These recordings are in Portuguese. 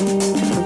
Música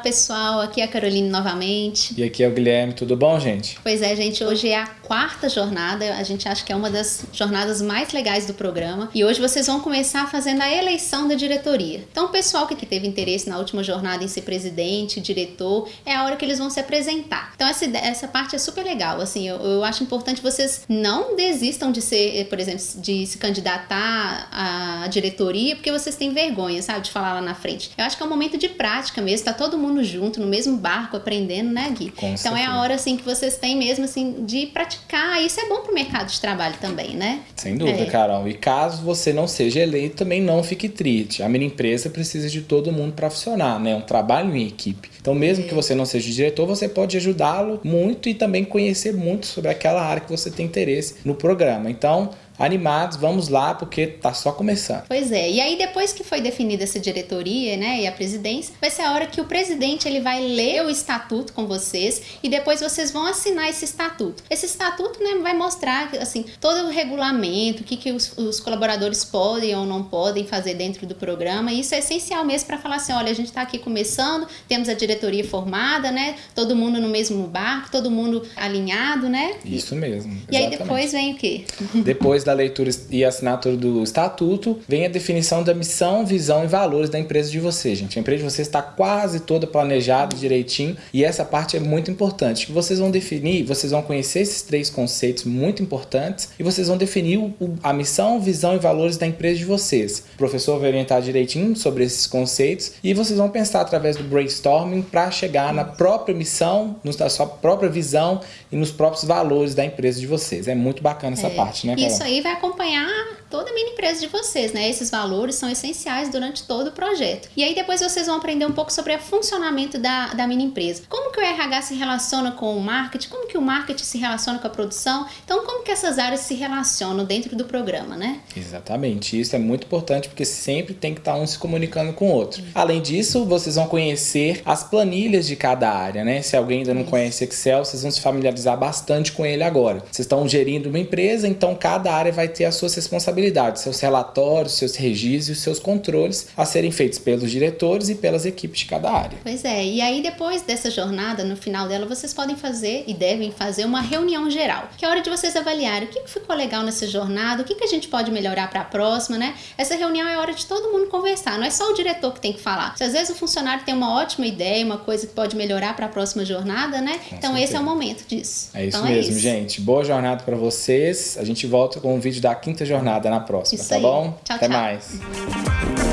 pessoal, aqui é a Caroline novamente. E aqui é o Guilherme, tudo bom, gente? Pois é, gente, hoje é a quarta jornada, a gente acha que é uma das jornadas mais legais do programa. E hoje vocês vão começar fazendo a eleição da diretoria. Então, o pessoal que teve interesse na última jornada em ser presidente, diretor, é a hora que eles vão se apresentar. Então, essa, essa parte é super legal. Assim, eu, eu acho importante vocês não desistam de ser, por exemplo, de se candidatar à diretoria porque vocês têm vergonha, sabe, de falar lá na frente. Eu acho que é um momento de prática mesmo, tá todo mundo junto, no mesmo barco, aprendendo, né, Gui? Com então certeza. é a hora, assim, que vocês têm mesmo, assim, de praticar. Isso é bom pro mercado de trabalho também, né? Sem dúvida, É. Carol. E caso você não seja eleito, também não fique triste. A minha empresa precisa de todo mundo para funcionar, né? É um trabalho em equipe. Então, mesmo É. que você não seja diretor, você pode ajudá-lo muito e também conhecer muito sobre aquela área que você tem interesse no programa. Então, animados, vamos lá, porque tá só começando. Pois é, e aí depois que foi definida essa diretoria, né, e a presidência, vai ser a hora que o presidente ele vai ler o estatuto com vocês e depois vocês vão assinar esse estatuto. Esse estatuto, né, vai mostrar assim todo o regulamento, o que, que os, os colaboradores podem ou não podem fazer dentro do programa. E isso é essencial mesmo para falar assim, olha, a gente está aqui começando, temos a diretoria formada, né, todo mundo no mesmo barco, todo mundo alinhado, né? Isso mesmo. E aí depois vem o quê? Depois da leitura e assinatura do estatuto, vem a definição da missão, visão e valores da empresa de vocês, gente. A empresa de vocês está quase toda planejada direitinho e essa parte é muito importante. Que vocês vão definir, vocês vão conhecer esses três conceitos muito importantes e vocês vão definir o- a missão, visão e valores da empresa de vocês. O professor vai orientar direitinho sobre esses conceitos e vocês vão pensar através do brainstorming para chegar na própria missão, na sua própria visão e nos próprios valores da empresa de vocês. É muito bacana essa É, parte, né, Carol? Isso aí vai acompanhar toda a mini empresa de vocês, né? Esses valores são essenciais durante todo o projeto. E aí depois vocês vão aprender um pouco sobre o funcionamento da, da mini empresa. Como que o RH se relaciona com o marketing, como que o marketing se relaciona com a produção. Então, como que essas áreas se relacionam dentro do programa, né? Exatamente, isso é muito importante porque sempre tem que estar um se comunicando com o outro. Além disso, vocês vão conhecer as planilhas de cada área, né? Se alguém ainda não conhece Excel, vocês vão se familiarizar bastante com ele agora. Vocês estão gerindo uma empresa, então cada área vai ter as suas responsabilidades, seus relatórios, seus registros e seus controles a serem feitos pelos diretores e pelas equipes de cada área. Pois é, e aí depois dessa jornada, no final dela, vocês podem fazer e devem fazer uma reunião geral, que é a hora de vocês avaliarem o que ficou legal nessa jornada, o que, a gente pode melhorar para a próxima, né? Essa reunião é a hora de todo mundo conversar, não é só o diretor que tem que falar. Se às vezes o funcionário tem uma ótima ideia, uma coisa que pode melhorar para a próxima jornada, né? Com então esse certeza. é o momento disso. É isso então, mesmo, é isso. gente. Boa jornada para vocês. A gente volta com o vídeo da quinta jornada na próxima, Isso tá aí. bom? Tchau, Até tchau. mais.